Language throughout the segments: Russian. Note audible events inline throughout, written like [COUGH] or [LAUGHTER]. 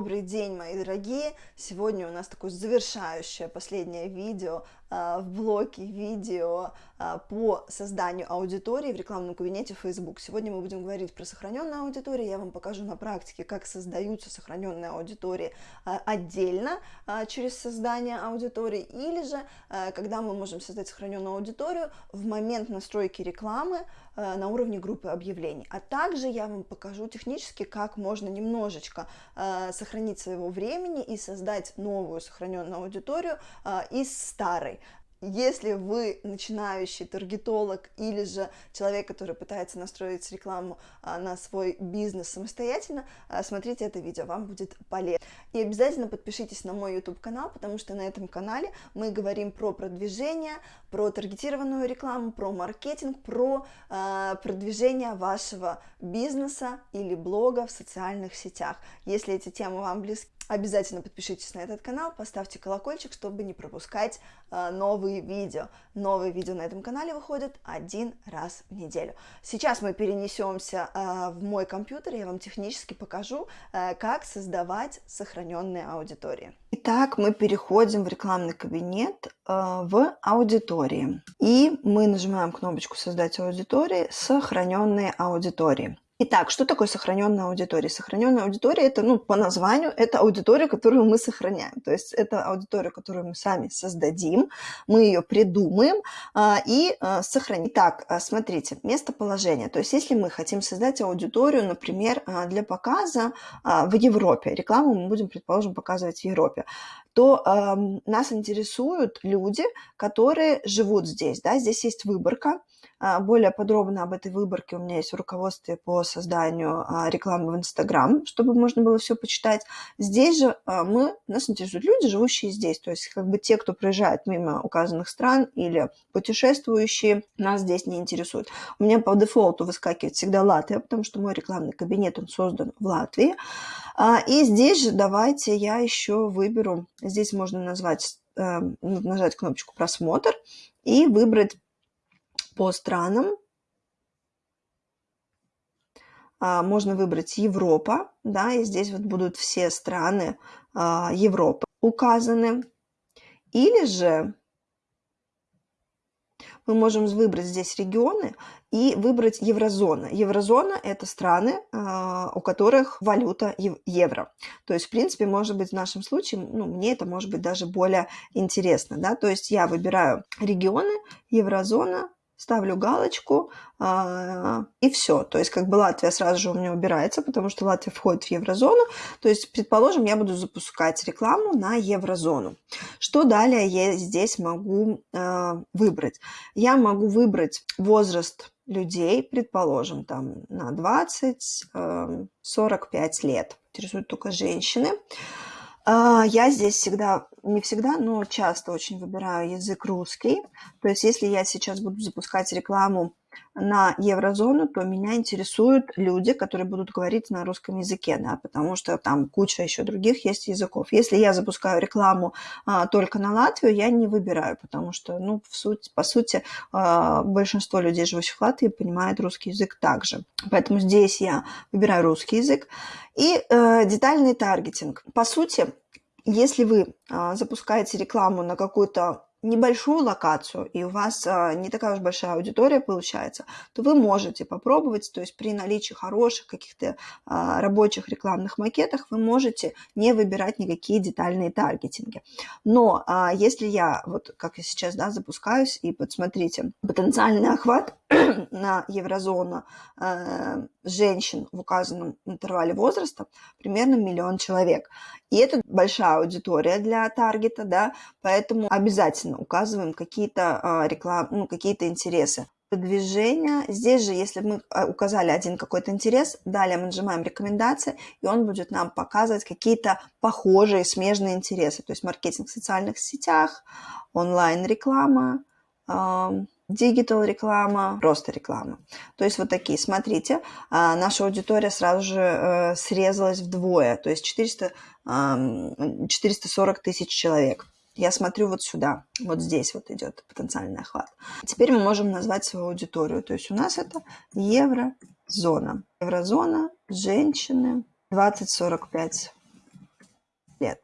Добрый день, мои дорогие! Сегодня у нас такое завершающее последнее видео в блоке видео а, по созданию аудитории в рекламном кабинете Facebook. Сегодня мы будем говорить про сохраненную аудиторию. Я вам покажу на практике, как создаются сохраненные аудитории а, отдельно через создание аудитории, или же когда мы можем создать сохраненную аудиторию в момент настройки рекламы на уровне группы объявлений. А также я вам покажу технически, как можно немножечко сохранить своего времени и создать новую сохраненную аудиторию из старой. Если вы начинающий таргетолог или же человек, который пытается настроить рекламу а, на свой бизнес самостоятельно, а, смотрите это видео, вам будет полезно. И обязательно подпишитесь на мой YouTube канал, потому что на этом канале мы говорим про продвижение, про таргетированную рекламу, про маркетинг, про э, продвижение вашего бизнеса или блога в социальных сетях. Если эти темы вам близки, Обязательно подпишитесь на этот канал, поставьте колокольчик, чтобы не пропускать новые видео. Новые видео на этом канале выходят один раз в неделю. Сейчас мы перенесемся э, в мой компьютер, я вам технически покажу, э, как создавать сохраненные аудитории. Итак, мы переходим в рекламный кабинет э, в аудитории. И мы нажимаем кнопочку «Создать аудитории», «Сохраненные аудитории». Итак, что такое сохраненная аудитория? Сохраненная аудитория это, ну, по названию, это аудитория, которую мы сохраняем. То есть это аудитория, которую мы сами создадим, мы ее придумаем а, и а, сохраним. Так, а, смотрите, местоположение. То есть если мы хотим создать аудиторию, например, а, для показа а, в Европе, рекламу мы будем, предположим, показывать в Европе, то э, нас интересуют люди, которые живут здесь. Да? Здесь есть выборка. Более подробно об этой выборке у меня есть в руководстве по созданию а, рекламы в Инстаграм, чтобы можно было все почитать. Здесь же а, мы, нас интересуют люди, живущие здесь, то есть как бы те, кто проезжает мимо указанных стран или путешествующие, нас здесь не интересуют. У меня по дефолту выскакивает всегда Латвия, потому что мой рекламный кабинет, он создан в Латвии. А, и здесь же давайте я еще выберу, здесь можно назвать, э, нажать кнопочку «Просмотр» и выбрать по странам а, можно выбрать Европа, да, и здесь вот будут все страны а, Европы указаны. Или же мы можем выбрать здесь регионы и выбрать еврозона. Еврозона – это страны, а, у которых валюта евро. То есть, в принципе, может быть, в нашем случае, ну, мне это может быть даже более интересно. Да? То есть я выбираю регионы, еврозона, ставлю галочку, а, и все. То есть как бы Латвия сразу же у меня убирается, потому что Латвия входит в еврозону. То есть, предположим, я буду запускать рекламу на еврозону. Что далее я здесь могу а, выбрать? Я могу выбрать возраст людей, предположим, там на 20-45 лет. Интересуют только женщины. А, я здесь всегда, не всегда, но часто очень выбираю язык русский. То есть если я сейчас буду запускать рекламу на еврозону, то меня интересуют люди, которые будут говорить на русском языке, да, потому что там куча еще других есть языков. Если я запускаю рекламу а, только на Латвию, я не выбираю, потому что, ну, в суть, по сути, а, большинство людей, живущих в Латвии, понимает русский язык также. Поэтому здесь я выбираю русский язык. И э, детальный таргетинг. По сути, если вы а, запускаете рекламу на какую-то небольшую локацию, и у вас а, не такая уж большая аудитория получается, то вы можете попробовать, то есть при наличии хороших каких-то а, рабочих рекламных макетах вы можете не выбирать никакие детальные таргетинги. Но а, если я, вот как я сейчас да, запускаюсь, и подсмотрите, потенциальный охват [CLEARS THROAT] на еврозону э, женщин в указанном интервале возраста примерно миллион человек. И это большая аудитория для таргета, да, поэтому обязательно указываем какие-то э, реклам, ну, какие-то интересы движения. Здесь же, если мы а, указали один какой-то интерес, далее мы нажимаем рекомендации, и он будет нам показывать какие-то похожие, смежные интересы. То есть маркетинг в социальных сетях, онлайн-реклама, digital реклама, просто реклама. То есть вот такие, смотрите, а, наша аудитория сразу же э, срезалась вдвое, то есть 400, 440 тысяч человек. Я смотрю вот сюда, вот здесь вот идет потенциальный охват. Теперь мы можем назвать свою аудиторию, то есть у нас это еврозона. Еврозона, женщины, 20-45 лет.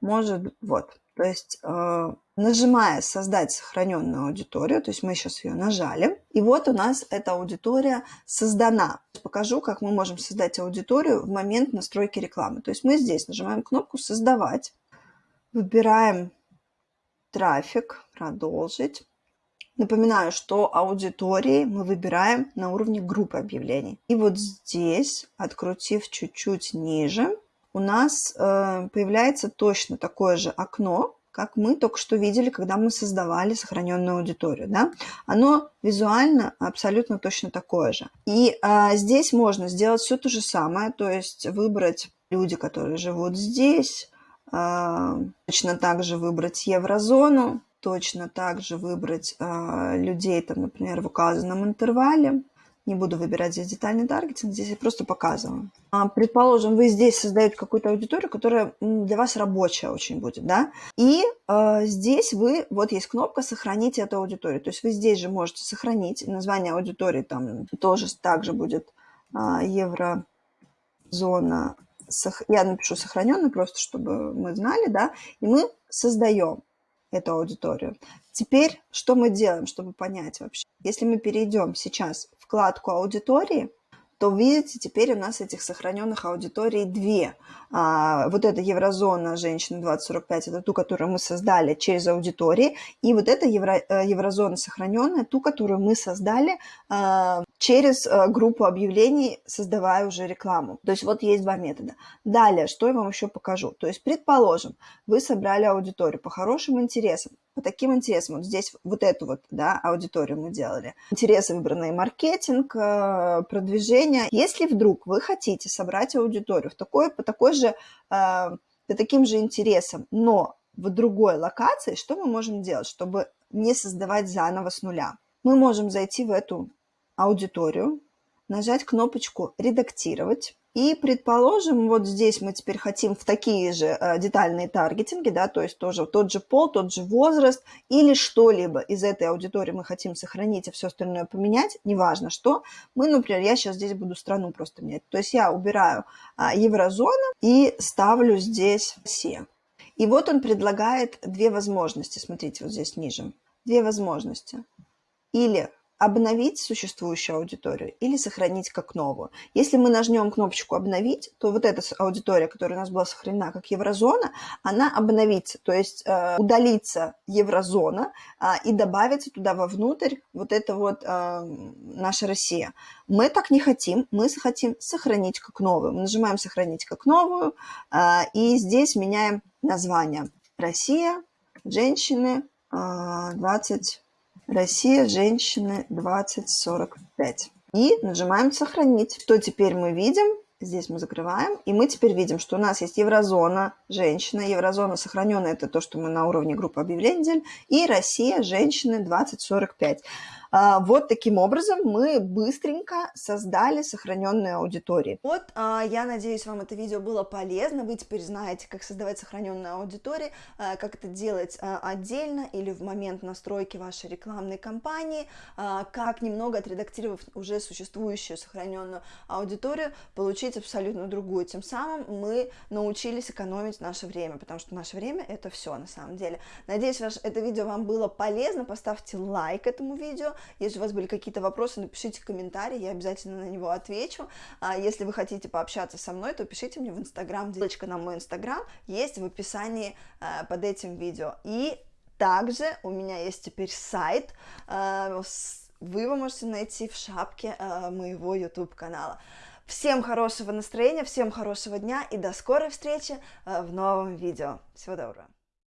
Может, вот, то есть э, нажимая «Создать сохраненную аудиторию», то есть мы сейчас ее нажали, и вот у нас эта аудитория создана. Покажу, как мы можем создать аудиторию в момент настройки рекламы. То есть мы здесь нажимаем кнопку «Создавать», выбираем трафик, продолжить. Напоминаю, что аудитории мы выбираем на уровне группы объявлений. И вот здесь, открутив чуть-чуть ниже, у нас э, появляется точно такое же окно, как мы только что видели, когда мы создавали сохраненную аудиторию. Да? Оно визуально абсолютно точно такое же. И а, здесь можно сделать все то же самое, то есть выбрать люди, которые живут здесь, а, точно так же выбрать еврозону, точно так же выбрать а, людей, там, например, в указанном интервале, не буду выбирать здесь детальный таргетинг, здесь я просто показываю. А, предположим, вы здесь создаете какую-то аудиторию, которая для вас рабочая очень будет, да, и э, здесь вы, вот есть кнопка «Сохранить эту аудиторию», то есть вы здесь же можете сохранить, название аудитории там тоже также будет э, еврозона, я напишу сохраненный просто, чтобы мы знали, да, и мы создаем эту аудиторию. Теперь что мы делаем, чтобы понять вообще? Если мы перейдем сейчас в вкладку аудитории, то видите, теперь у нас этих сохраненных аудиторий две. А, вот эта еврозона женщины 2045, это ту, которую мы создали через аудитории, и вот эта евро, э, еврозона сохраненная, ту, которую мы создали а, через а, группу объявлений, создавая уже рекламу. То есть вот есть два метода. Далее, что я вам еще покажу. То есть, предположим, вы собрали аудиторию по хорошим интересам, по таким интересам. Вот здесь вот эту вот да, аудиторию мы делали. Интересы выбранные маркетинг, э, продвижение. Если вдруг вы хотите собрать аудиторию в такой, по такой же, э, по таким же интересам, но в другой локации, что мы можем делать, чтобы не создавать заново с нуля? Мы можем зайти в эту аудиторию, нажать кнопочку «Редактировать», и, предположим, вот здесь мы теперь хотим в такие же э, детальные таргетинги, да, то есть тоже тот же пол, тот же возраст или что-либо из этой аудитории мы хотим сохранить, а все остальное поменять, неважно что. Мы, например, я сейчас здесь буду страну просто менять. То есть я убираю а, еврозону и ставлю здесь все. И вот он предлагает две возможности, смотрите, вот здесь ниже. Две возможности. Или обновить существующую аудиторию или сохранить как новую. Если мы нажмем кнопочку «Обновить», то вот эта аудитория, которая у нас была сохранена как еврозона, она обновится, то есть э, удалится еврозона э, и добавится туда вовнутрь вот это вот э, наша Россия. Мы так не хотим, мы хотим сохранить как новую. Мы нажимаем «Сохранить как новую» э, и здесь меняем название. Россия, женщины, э, 20 Россия, женщины 2045. И нажимаем «Сохранить». Что теперь мы видим? Здесь мы закрываем, и мы теперь видим, что у нас есть еврозона, женщина, еврозона сохраненная, это то, что мы на уровне группы объявлений делали, и Россия, женщины 2045. А, вот таким образом мы быстренько создали сохраненные аудитории. Вот, а, я надеюсь, вам это видео было полезно. Вы теперь знаете, как создавать сохраненные аудитории, а, как это делать отдельно или в момент настройки вашей рекламной кампании, как немного отредактировав уже существующую сохраненную аудиторию, получить абсолютно другую. Тем самым мы научились экономить наше время, потому что наше время это все на самом деле. Надеюсь, ваш, это видео вам было полезно. Поставьте лайк этому видео, если у вас были какие-то вопросы, напишите комментарий, я обязательно на него отвечу. А если вы хотите пообщаться со мной, то пишите мне в Инстаграм. Ссылочка на мой Инстаграм есть в описании э, под этим видео. И также у меня есть теперь сайт, э, вы его можете найти в шапке э, моего YouTube канала. Всем хорошего настроения, всем хорошего дня и до скорой встречи в новом видео. Всего доброго.